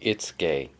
it's gay.